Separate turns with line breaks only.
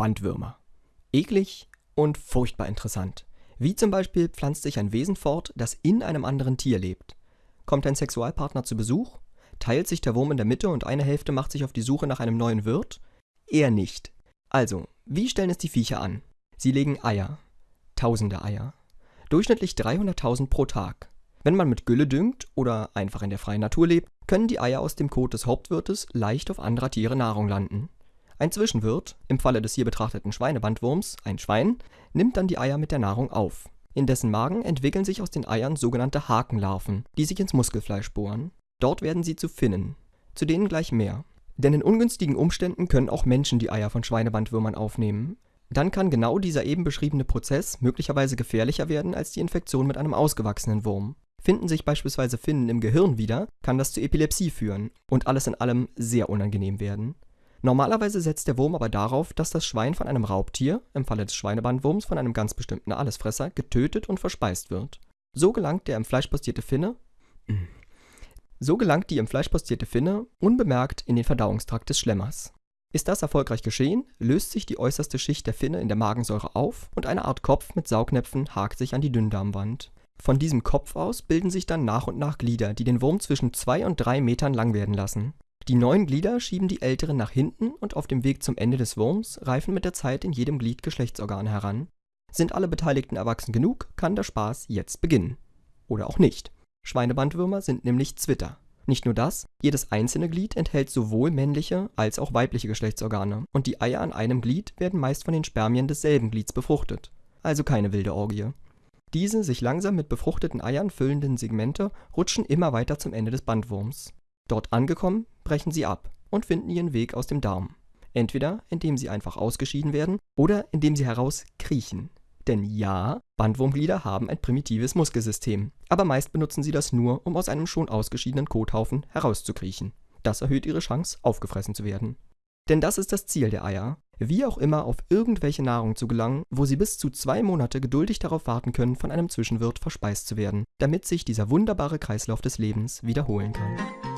Bandwürmer. Eklig und furchtbar interessant. Wie zum Beispiel pflanzt sich ein Wesen fort, das in einem anderen Tier lebt. Kommt ein Sexualpartner zu Besuch? Teilt sich der Wurm in der Mitte und eine Hälfte macht sich auf die Suche nach einem neuen Wirt? Eher nicht. Also, wie stellen es die Viecher an? Sie legen Eier. Tausende Eier. Durchschnittlich 300.000 pro Tag. Wenn man mit Gülle düngt oder einfach in der freien Natur lebt, können die Eier aus dem Kot des Hauptwirtes leicht auf anderer Tiere Nahrung landen. Ein Zwischenwirt, im Falle des hier betrachteten Schweinebandwurms ein Schwein, nimmt dann die Eier mit der Nahrung auf. In dessen Magen entwickeln sich aus den Eiern sogenannte Hakenlarven, die sich ins Muskelfleisch bohren. Dort werden sie zu Finnen. Zu denen gleich mehr. Denn in ungünstigen Umständen können auch Menschen die Eier von Schweinebandwürmern aufnehmen. Dann kann genau dieser eben beschriebene Prozess möglicherweise gefährlicher werden als die Infektion mit einem ausgewachsenen Wurm. Finden sich beispielsweise Finnen im Gehirn wieder, kann das zu Epilepsie führen und alles in allem sehr unangenehm werden. Normalerweise setzt der Wurm aber darauf, dass das Schwein von einem Raubtier, im Falle des Schweinebandwurms von einem ganz bestimmten Allesfresser, getötet und verspeist wird. Finne so gelangt die im Fleisch postierte Finne unbemerkt in den Verdauungstrakt des Schlemmers. Ist das erfolgreich geschehen, löst sich die äußerste Schicht der Finne in der Magensäure auf und eine Art Kopf mit Saugnäpfen hakt sich an die Dünndarmwand. Von diesem Kopf aus bilden sich dann nach und nach Glieder, die den Wurm zwischen zwei und drei Metern lang werden lassen. Die neuen Glieder schieben die älteren nach hinten und auf dem Weg zum Ende des Wurms reifen mit der Zeit in jedem Glied Geschlechtsorgane heran. Sind alle Beteiligten erwachsen genug, kann der Spaß jetzt beginnen. Oder auch nicht. Schweinebandwürmer sind nämlich Zwitter. Nicht nur das, jedes einzelne Glied enthält sowohl männliche als auch weibliche Geschlechtsorgane und die Eier an einem Glied werden meist von den Spermien desselben Glieds befruchtet. Also keine wilde Orgie. Diese sich langsam mit befruchteten Eiern füllenden Segmente rutschen immer weiter zum Ende des Bandwurms. Dort angekommen, brechen sie ab und finden ihren Weg aus dem Darm. Entweder indem sie einfach ausgeschieden werden oder indem sie herauskriechen. Denn ja, Bandwurmglieder haben ein primitives Muskelsystem, aber meist benutzen sie das nur, um aus einem schon ausgeschiedenen Kothaufen herauszukriechen. Das erhöht ihre Chance, aufgefressen zu werden. Denn das ist das Ziel der Eier, wie auch immer auf irgendwelche Nahrung zu gelangen, wo sie bis zu zwei Monate geduldig darauf warten können, von einem Zwischenwirt verspeist zu werden, damit sich dieser wunderbare Kreislauf des Lebens wiederholen kann.